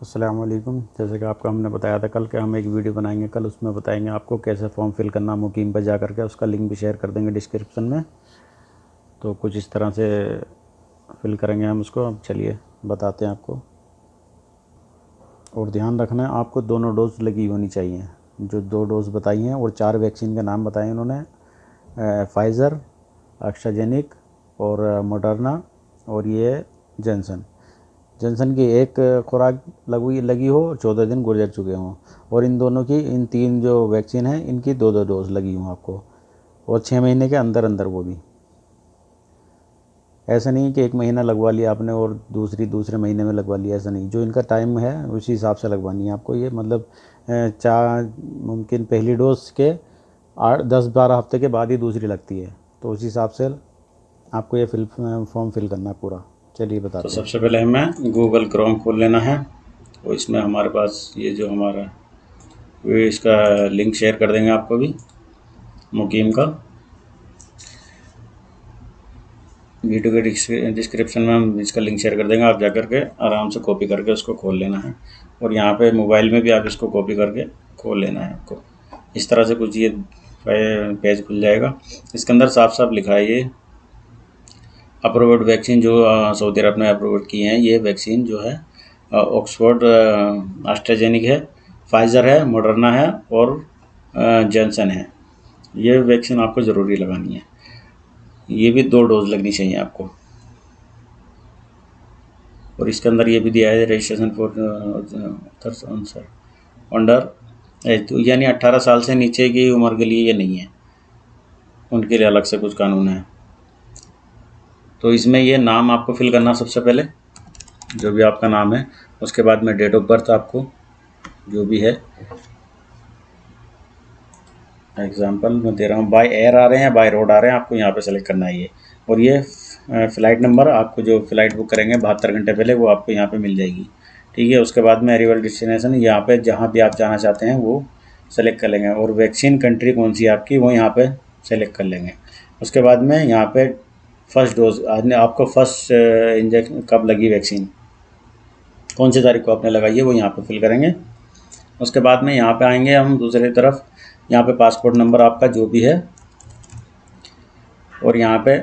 वालेकुम जैसे कि आपको हमने बताया था कल के हम एक वीडियो बनाएँगे, कल उसमें बताएँगे आपको कैसे फॉर्म फिल करना, मुकीम पर जा करके उसका लिंक भी शेयर कर देंगे डिस्क्रिप्शन में। तो कुछ इस तरह से फिल करेंगे हम उसको। अब चलिए, बताते हैं आपको। और ध्यान रखना है, आपको दोनों डोज लगी होनी चाहिए। जो दो डोज बताई हैं, और चार वैक्सीन के नाम बताए उन्होंने फाइज़र एक्स्ट्राजेनिक और मोडर्ना और ये जेंसन जनसन की एक खुराक लगी लगी हो, चौदह दिन गुजर चुके हों। और इन दोनों की, इन तीन जो वैक्सीन हैं, इनकी दो दो डोज लगी हों आपको। और छः महीने के अंदर अंदर वो भी। ऐसा नहीं कि एक महीना लगवा लिया आपने और दूसरी, दूसरे महीने में लगवा लिया, ऐसा नहीं। जो इनका टाइम है, उसी हिसाब से लगवानी है आपको ये। मतलब चार मुमकिन पहली डोज के आठ, दस, बारह हफ़्ते के बाद ही दूसरी लगती है। तो उसी हिसाब से आपको ये फिल, फॉर्म फिल करना है पूरा। चलिए बता तो सबसे पहले हमें गूगल क्रोम खोल लेना है और इसमें हमारे पास ये जो हमारा वो इसका लिंक शेयर कर देंगे आपको भी मुकीम का। वीडियो के डिस्क्रिप्शन में हम इसका लिंक शेयर कर देंगे आप जा कर के आराम से कॉपी करके उसको खोल लेना है। और यहाँ पे मोबाइल में भी आप इसको कॉपी करके खोल लेना है आपको। इस तरह से कुछ ये पेज खुल जाएगा। इसके अंदर साफ़ साफ़ लिखा है ये। अप्रूव्ड वैक्सीन जो सऊदी अरब ने अप्रूव की हैं, ये वैक्सीन जो है ऑक्सफोर्ड आस्ट्राजेनिक है, फाइज़र है, मॉडर्ना है और जॉनसन है। ये वैक्सीन आपको ज़रूरी लगानी है। ये भी दो डोज लगनी चाहिए आपको। और इसके अंदर ये भी दिया है रजिस्ट्रेशन फॉर अंडर तो यानी 18 साल से नीचे की उम्र के लिए ये नहीं है। उनके लिए अलग से कुछ कानून है। तो इसमें ये नाम आपको फिल करना सबसे पहले, जो भी आपका नाम है। उसके बाद में डेट ऑफ़ बर्थ आपको, जो भी है। एग्जांपल मैं दे रहा हूँ बाय एयर आ रहे हैं बाय रोड आ रहे हैं, आपको यहाँ पे सेलेक्ट करना है ये। और ये फ़्लाइट नंबर आपको जो फ़्लाइट बुक करेंगे बहत्तर घंटे पहले, वो आपको यहाँ पे मिल जाएगी। ठीक है, उसके बाद में अरीवल डेस्टिनेशन यहाँ पे जहाँ भी आप जाना चाहते हैं, वो सेलेक्ट कर लेंगे। और वैक्सीन कंट्री कौन सी आपकी, वो यहाँ पर सेलेक्ट कर लेंगे। उसके बाद में यहाँ पे फ़र्स्ट डोज, आपने आपको फ़र्स्ट इंजेक्शन कब लगी वैक्सीन कौन सी तारीख को आपने लगाई है, वो यहाँ पे फिल करेंगे। उसके बाद में यहाँ पे आएँगे हम दूसरी तरफ़। यहाँ पे पासपोर्ट नंबर आपका जो भी है। और यहाँ पे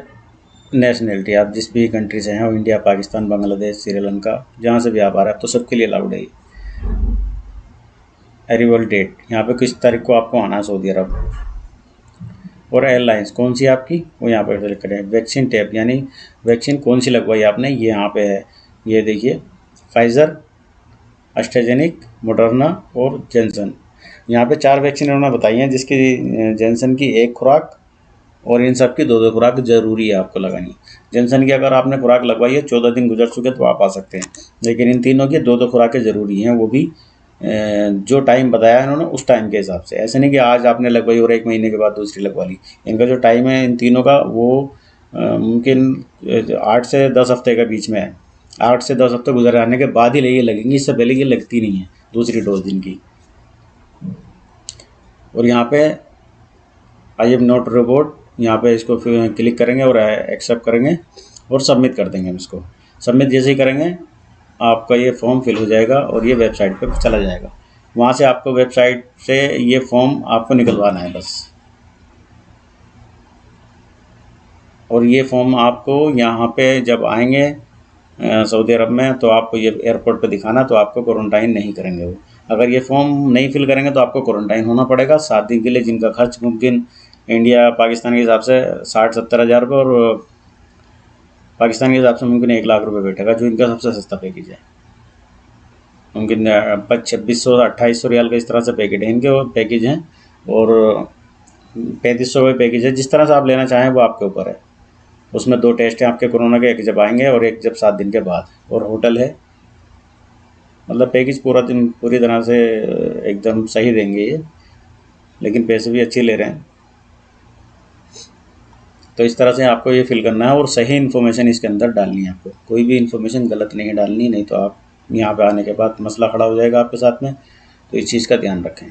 नेशनलिटी आप जिस भी कंट्री से हैं इंडिया पाकिस्तान बांग्लादेश श्रीलंका जहाँ से भी आप आ रहे हैं तो सबके लिए अलाउड है एरिवल डेट यहाँ पे किस तारीख को आपको आना है, सऊदी अरब? और एयरलाइंस कौन सी आपकी? वो यहाँ पर सेलेक्ट करें। वैक्सीन टैप यानी वैक्सीन कौन सी लगवाई आपने? ये यहाँ पे है। ये देखिए फाइज़र एस्ट्राजेनिक मोडर्ना और जेंसन यहाँ पे चार वैक्सीन उन्होंने बताई हैं, जिसकी जेंसन की एक खुराक और इन सब की दो दो खुराक ज़रूरी है आपको लगानी। जेंसन की अगर आपने खुराक लगवाई है, चौदह दिन गुजर चुके तो आप आ सकते हैं। लेकिन इन तीनों की दो दो खुराकें ज़रूरी हैं, वो भी जो टाइम बताया इन्होंने उस टाइम के हिसाब से। ऐसे नहीं कि आज आपने लगवाई और एक महीने के बाद दूसरी लगवा ली। इनका जो टाइम है इन तीनों का, वो मुमकिन आठ से दस हफ़्ते के बीच में है। आठ से दस हफ़्ते गुजर आने के बाद ही ये लगेंगी। इससे पहले ये लगती नहीं है, दूसरी डोज दिन की। और यहाँ पे आई एम नोट रोबोट यहाँ पे इसको क्लिक करेंगे और एक्सेप्ट करेंगे और सबमिट कर देंगे हम इसको। सबमिट जैसे ही करेंगे आपका ये फॉर्म फिल हो जाएगा और ये वेबसाइट पर चला जाएगा। वहाँ से आपको वेबसाइट से ये फॉर्म आपको निकलवाना है बस। और ये फॉर्म आपको यहाँ पे जब आएँगे सऊदी अरब में तो आपको ये एयरपोर्ट पे दिखाना तो आपको क्वारंटाइन नहीं करेंगे वो। अगर ये फॉर्म नहीं फिल करेंगे तो आपको क्वारंटाइन होना पड़ेगा। सात दिन के लिए जिनका खर्च मुमकिन इंडिया पाकिस्तान के हिसाब से साठ सत्तर हज़ार रुपये और पाकिस्तान के हिसाब से मुमकिन एक लाख रुपए बैठेगा, जो इनका सबसे सस्ता पैकेज है। मुमकिन छब्बीस सौ, अट्ठाईस सौ रियाल का इस तरह से पैकेट है। इनके पैकेज हैं और, पैंतीस सौ का पैकेज है। जिस तरह से आप लेना चाहें वो आपके ऊपर है। उसमें दो टेस्ट हैं आपके कोरोना के, एक जब आएँगे और एक जब सात दिन के बाद। और होटल है। मतलब पैकेज पूरा दिन, पूरी तरह से, एकदम सही देंगे ये। लेकिन पैसे भी अच्छे ले रहे हैं। तो इस तरह से आपको ये फिल करना है और सही इन्फॉर्मेशन इसके अंदर डालनी है आपको। कोई भी इन्फॉर्मेशन गलत नहीं डालनी नहीं तो आप यहाँ पे आने के बाद मसला खड़ा हो जाएगा आपके साथ में। तो इस चीज़ का ध्यान रखें।